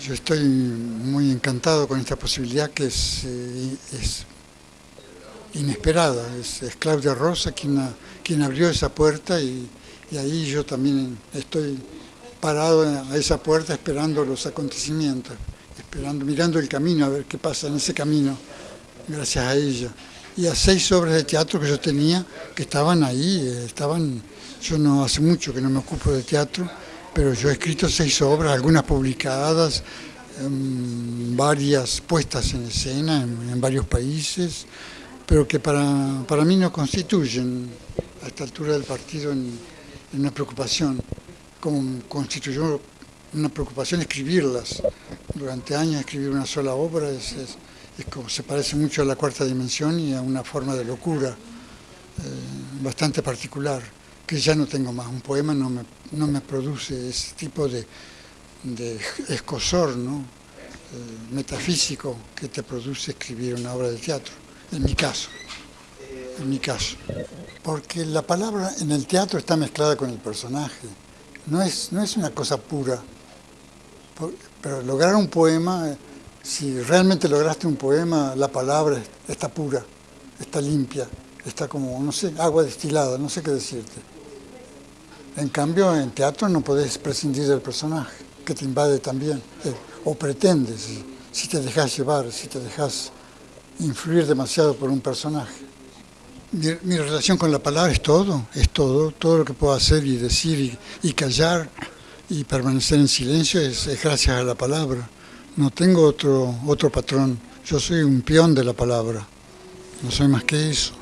Yo estoy muy encantado con esta posibilidad que es, eh, es inesperada. Es, Claudia Rosa quien, quien abrió esa puerta y, y, ahí yo también estoy parado a esa puerta esperando los acontecimientos, esperando, mirando el camino a ver qué pasa en ese camino, gracias a ella. Y a seis obras de teatro que yo tenía, que estaban ahí, eh, estaban, yo no hace mucho que no me ocupo de teatro, pero yo he escrito seis obras, algunas publicadas, varias puestas en escena en, varios países, pero que para, para, mí no constituyen a esta altura del partido en, una preocupación, como constituyó una preocupación escribirlas. Durante años escribir una sola obra es, como, se parece mucho a la cuarta dimensión y a una forma de locura eh, bastante particular que ya no tengo más. Un poema no me, no me produce ese tipo de, de escosor ¿no? Eh, metafísico que te produce escribir una obra de teatro, en mi caso. En mi caso. Porque la palabra en el teatro está mezclada con el personaje. No es, no es una cosa pura. Pero lograr un poema, si realmente lograste un poema, la palabra está pura, está limpia, está como, no sé, agua destilada, no sé qué decirte. En cambio, en teatro no podés prescindir del personaje, que te invade también, eh, o pretendes, si te dejas llevar, si te dejas influir demasiado por un personaje. Mi, relación con la palabra es todo, es todo, todo lo que puedo hacer y decir y, callar y permanecer en silencio es, es, gracias a la palabra. No tengo otro, otro patrón, yo soy un peón de la palabra, no soy más que eso.